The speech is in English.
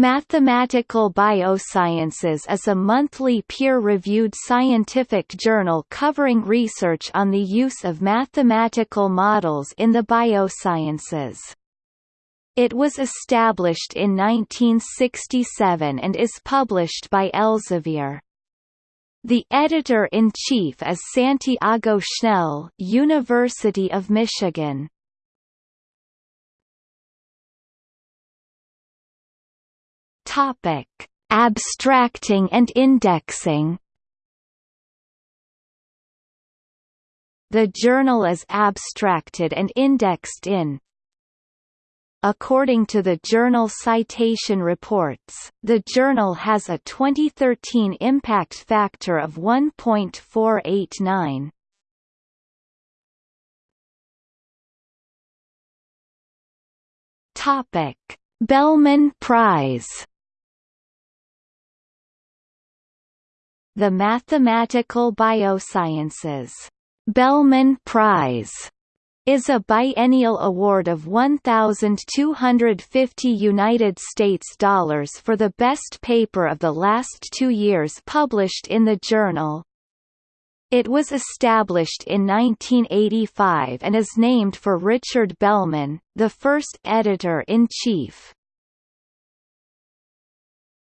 Mathematical Biosciences is a monthly peer-reviewed scientific journal covering research on the use of mathematical models in the biosciences. It was established in 1967 and is published by Elsevier. The editor-in-chief is Santiago Schnell University of Michigan. Topic: Abstracting and indexing. The journal is abstracted and indexed in According to the Journal Citation Reports, the journal has a 2013 impact factor of 1.489. Topic: Bellman Prize The Mathematical Biosciences Bellman Prize is a biennial award of 1250 United States dollars for the best paper of the last 2 years published in the journal. It was established in 1985 and is named for Richard Bellman, the first editor-in-chief.